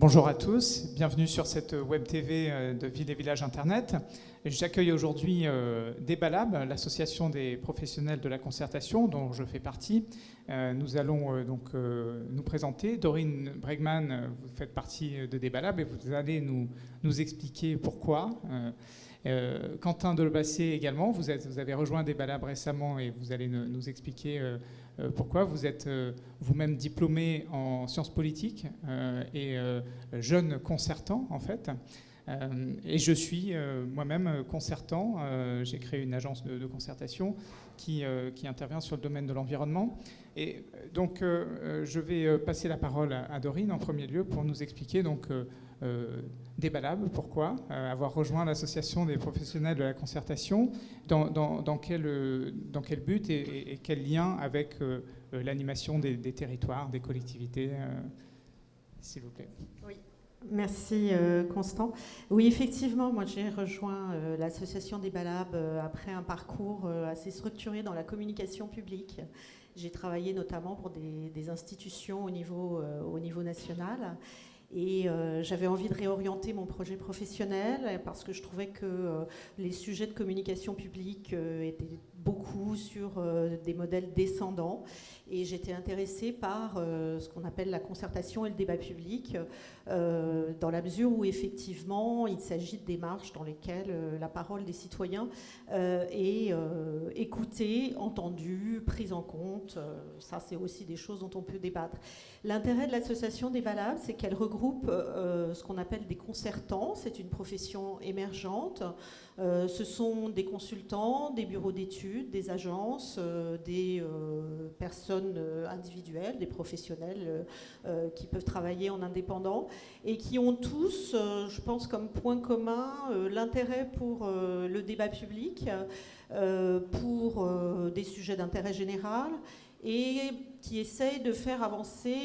Bonjour à tous, bienvenue sur cette web TV euh, de Ville et Village Internet. J'accueille aujourd'hui euh, Débalab, l'association des professionnels de la concertation dont je fais partie. Euh, nous allons donc nous présenter. Dorine Bregman, vous faites partie de Débalab et vous allez nous, nous expliquer pourquoi. Quentin Delebassé également, vous, avez rejoint Débalab récemment et vous allez nous expliquer euh, pourquoi Vous êtes euh, vous-même diplômé en sciences politiques euh, et jeune concertant, en fait. Et je suis moi-même concertant. J'ai créé une agence de, concertation qui, intervient sur le domaine de l'environnement. Et donc, je vais passer la parole à, Dorine en premier lieu pour nous expliquer donc euh, déballable. Pourquoi euh, Avoir rejoint l'association des professionnels de la concertation, dans, quel, euh, dans quel, but et, quel lien avec l'animation des, territoires, des collectivités S'il vous plaît. Oui. Merci Constant. Oui, effectivement, moi j'ai rejoint l'association des Balabs après un parcours assez structuré dans la communication publique. J'ai travaillé notamment pour des, institutions au niveau, au niveau national. Et euh, j'avais envie de réorienter mon projet professionnel parce que je trouvais que euh, les sujets de communication publique euh, étaient beaucoup sur des modèles descendants et j'étais intéressée par euh, ce qu'on appelle la concertation et le débat public, euh, dans la mesure où effectivement il s'agit de démarches dans lesquelles euh, la parole des citoyens est écoutée, entendue, prise en compte. ça, c'est aussi des choses dont on peut débattre. L'intérêt de l'association des Balabs, c'est qu'elle regroupe ce qu'on appelle des concertants. C'est une profession émergente. ce sont des consultants, des bureaux d'études, des agences, des personnes euh, individuels, des professionnels euh, euh, qui peuvent travailler en indépendant et qui ont tous, je pense, comme point commun l'intérêt pour le débat public, pour des sujets d'intérêt général et qui essayent de faire avancer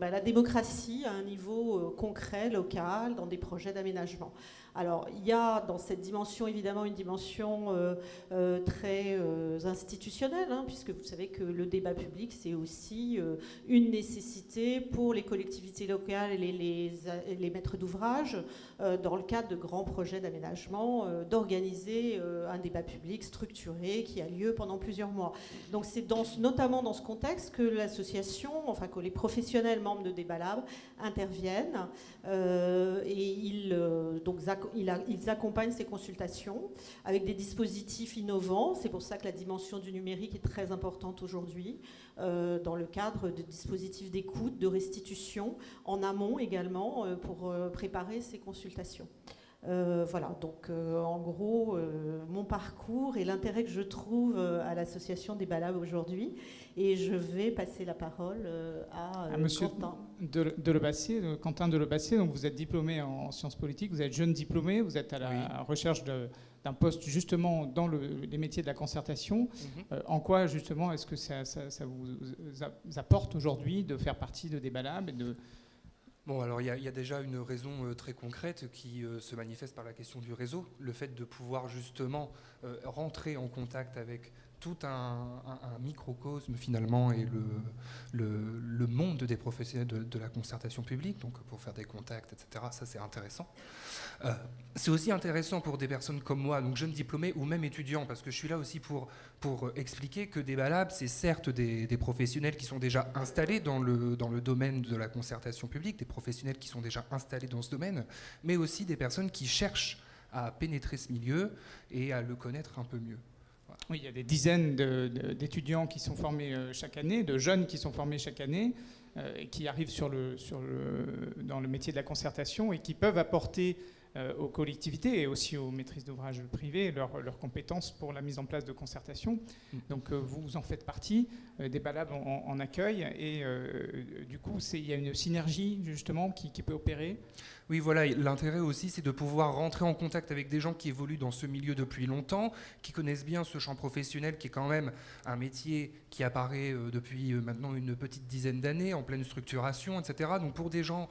bah, la démocratie à un niveau concret, local, dans des projets d'aménagement. Alors, il y a dans cette dimension, évidemment, une dimension euh, euh, très euh, institutionnelle, hein, puisque vous savez que le débat public, c'est aussi une nécessité pour les collectivités locales et les, les, maîtres d'ouvrage, dans le cadre de grands projets d'aménagement, d'organiser un débat public structuré qui a lieu pendant plusieurs mois. Donc, c'est notamment dans ce contexte que l'association, enfin que les professionnels membres de Débat Lab interviennent et ils, donc, ils accompagnent ces consultations avec des dispositifs innovants. C'est pour ça que la dimension du numérique est très importante aujourd'hui, euh, dans le cadre de dispositifs d'écoute, de restitution, en amont également, euh, pour euh, préparer ces consultations. Voilà, donc en gros, mon parcours et l'intérêt que je trouve à l'association des Balabs aujourd'hui. Et je vais passer la parole à, à Monsieur Quentin. De, de Quentin Delebassier, donc vous êtes diplômé en sciences politiques, vous êtes jeune diplômé, vous êtes à la recherche d'un poste justement dans les métiers de la concertation. Mhm. en quoi justement est-ce que ça, ça, vous apporte aujourd'hui de faire partie de des Balabs et de Bon, alors il y, a déjà une raison euh, très concrète qui euh, se manifeste par la question du réseau, le fait de pouvoir justement euh, rentrer en contact avec tout un, microcosme finalement et le, le, monde des professionnels de, la concertation publique, donc pour faire des contacts, etc. Ça c'est intéressant. c'est aussi intéressant pour des personnes comme moi, donc jeunes diplômés ou même étudiants, parce que je suis là aussi pour, pour expliquer que des Labs, c'est certes des, des, professionnels qui sont déjà installés dans le, dans le domaine de la concertation publique, des professionnels qui sont déjà installés dans ce domaine, mais aussi des personnes qui cherchent à pénétrer ce milieu et à le connaître un peu mieux. Oui, il y a des dizaines d'étudiants qui sont formés euh, chaque année, de jeunes qui sont formés chaque année, euh, qui arrivent dans le métier de la concertation et qui peuvent apporter aux collectivités et aussi aux maîtrises d'ouvrage privées leurs compétences pour la mise en place de concertation. Mm. Donc euh, vous en faites partie, euh, des balades en, accueil et du coup il y a une synergie justement qui, peut opérer. Oui, voilà, l'intérêt aussi, c'est de pouvoir rentrer en contact avec des gens qui évoluent dans ce milieu depuis longtemps, qui connaissent bien ce champ professionnel, qui est quand même un métier qui apparaît depuis maintenant une petite dizaine d'années, en pleine structuration, etc. Donc pour des gens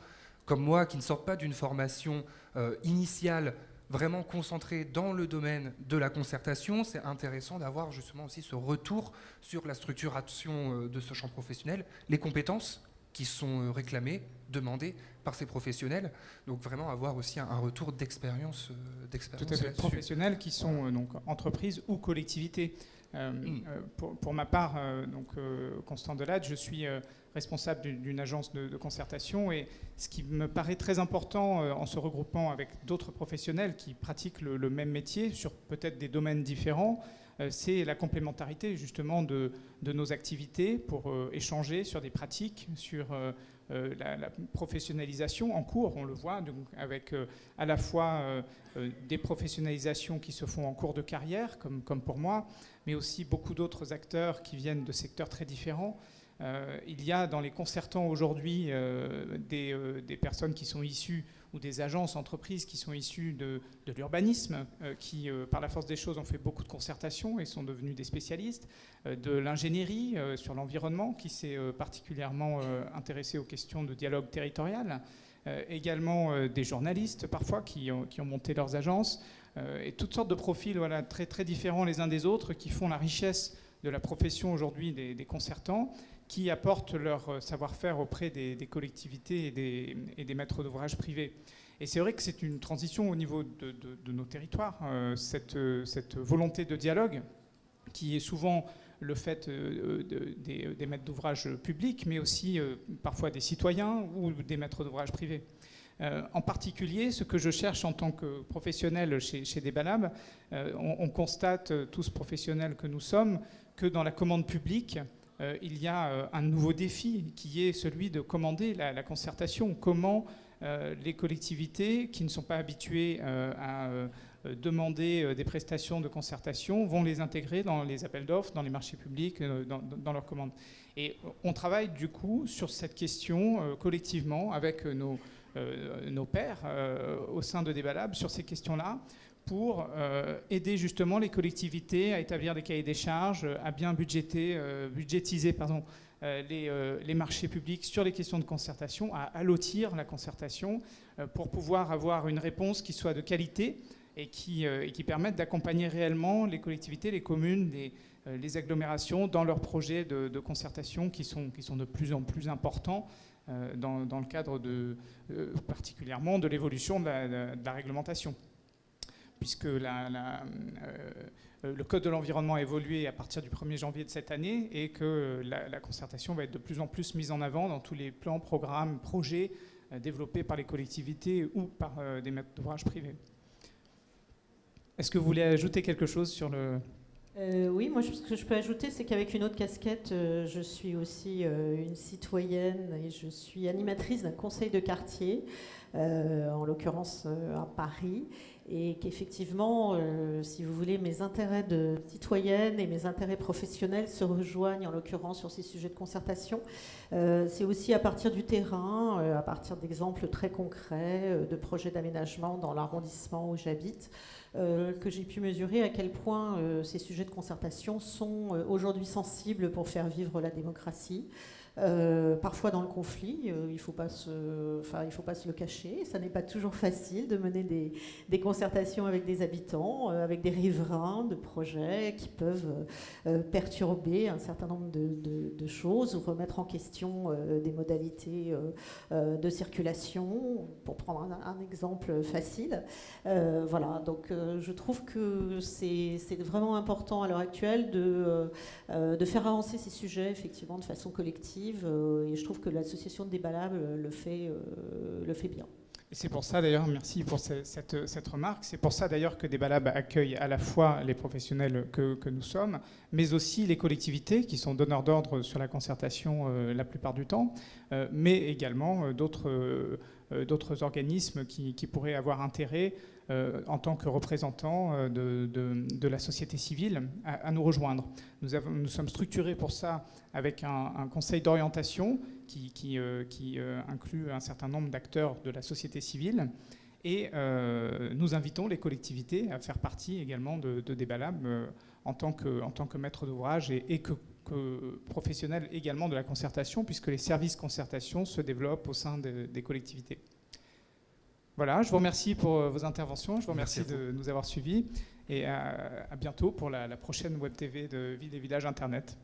comme moi qui ne sortent pas d'une formation euh, initiale vraiment concentrée dans le domaine de la concertation, c'est intéressant d'avoir justement aussi ce retour sur la structuration euh, de ce champ professionnel, les compétences qui sont réclamés, demandés par ces professionnels. Donc vraiment avoir aussi un, retour d'expérience. Tout à fait. Professionnels qui sont donc entreprises ou collectivités. Mm. pour, ma part, donc Constant Delade, je suis responsable d'une agence de, concertation. Et ce qui me paraît très important euh, en se regroupant avec d'autres professionnels qui pratiquent le, même métier sur peut-être des domaines différents, euh, c'est la complémentarité justement de, nos activités pour euh, échanger sur des pratiques, sur la, professionnalisation en cours, on le voit, donc avec à la fois des professionnalisations qui se font en cours de carrière, comme, comme pour moi, mais aussi beaucoup d'autres acteurs qui viennent de secteurs très différents. Euh, il y a dans les concertants aujourd'hui euh, euh, des, personnes qui sont issues ou des agences, entreprises qui sont issues de, l'urbanisme, qui, par la force des choses, ont fait beaucoup de concertation et sont devenus des spécialistes, de l'ingénierie sur l'environnement, qui s'est particulièrement intéressé aux questions de dialogue territorial, également des journalistes parfois qui ont, monté leurs agences, et toutes sortes de profils très, différents les uns des autres qui font la richesse de la profession aujourd'hui des concertants qui apportent leur euh, savoir-faire auprès des, collectivités et des, maîtres d'ouvrage privés. Et c'est vrai que c'est une transition au niveau de, nos territoires, euh, euh, cette, volonté de dialogue qui est souvent le fait des, maîtres d'ouvrage publics, mais aussi parfois des citoyens ou des maîtres d'ouvrage privés. en particulier, ce que je cherche en tant que professionnel chez, chez Debalab, on, on, constate, tous professionnels que nous sommes, que dans la commande publique, euh, il y a euh, un nouveau défi qui est celui de commander la, concertation. Comment euh, les collectivités qui ne sont pas habituées à demander des prestations de concertation vont les intégrer dans les appels d'offres, dans les marchés publics, dans, leurs commandes. Et on travaille du coup sur cette question collectivement avec nos, nos pairs au sein de Débalab sur ces questions-là pour euh, aider justement les collectivités à établir des cahiers des charges, à bien euh, budgétiser euh, les, marchés publics sur les questions de concertation, à allotir la concertation pour pouvoir avoir une réponse qui soit de qualité et qui, permette d'accompagner réellement les collectivités, les communes, les, agglomérations dans leurs projets de, concertation qui sont, qui sont de plus en plus importants. Dans, le cadre de, particulièrement de l'évolution de la réglementation puisque euh, le Code de l'environnement a évolué à partir du 1er janvier de cette année et que la, concertation va être de plus en plus mise en avant dans tous les plans, programmes, projets euh, développés par les collectivités ou par euh, des maîtres d'ouvrage privés. Est-ce que vous voulez ajouter quelque chose sur le... oui, moi ce que je peux ajouter, c'est qu'avec une autre casquette, je suis aussi une citoyenne et je suis animatrice d'un conseil de quartier, en l'occurrence à Paris et qu'effectivement, euh, si vous voulez, mes intérêts de citoyenne et mes intérêts professionnels se rejoignent en l'occurrence sur ces sujets de concertation. Euh, c'est aussi à partir du terrain, euh, à partir d'exemples très concrets de projets d'aménagement dans l'arrondissement où j'habite, que j'ai pu mesurer à quel point ces sujets de concertation sont aujourd'hui sensibles pour faire vivre la démocratie. Euh, parfois dans le conflit, euh, il ne faut, pas se, enfin, faut pas se le cacher. Ça n'est pas toujours facile de mener des, concertations avec des habitants, euh, avec des riverains de projets qui peuvent perturber un certain nombre de, choses ou remettre en question des modalités de circulation, pour prendre un, un exemple facile. voilà, donc je trouve que c'est vraiment important à l'heure actuelle de, de faire avancer ces sujets effectivement de façon collective euh, et je trouve que l'association de euh, le fait, euh, le fait bien. C'est pour ça d'ailleurs, merci pour cette, cette, remarque, c'est pour ça d'ailleurs que Débalab accueille à la fois les professionnels que, que, nous sommes, mais aussi les collectivités qui sont donneurs d'ordre sur la concertation la plupart du temps, mais également d'autres d'autres organismes qui, qui, pourraient avoir intérêt euh, en tant que représentants euh, de, la société civile à, nous rejoindre. Nous, sommes structurés pour ça avec un, conseil d'orientation qui, euh, inclut un certain nombre d'acteurs de la société civile. Et nous invitons les collectivités à faire partie également de, de en, tant que, maître d'ouvrage et, que, que professionnels également de la concertation, puisque les services concertation se développent au sein des collectivités. Voilà, je vous remercie pour euh, vos interventions, je vous remercie de nous avoir suivis et à, bientôt pour la, la prochaine Web TV de Ville et Village Internet.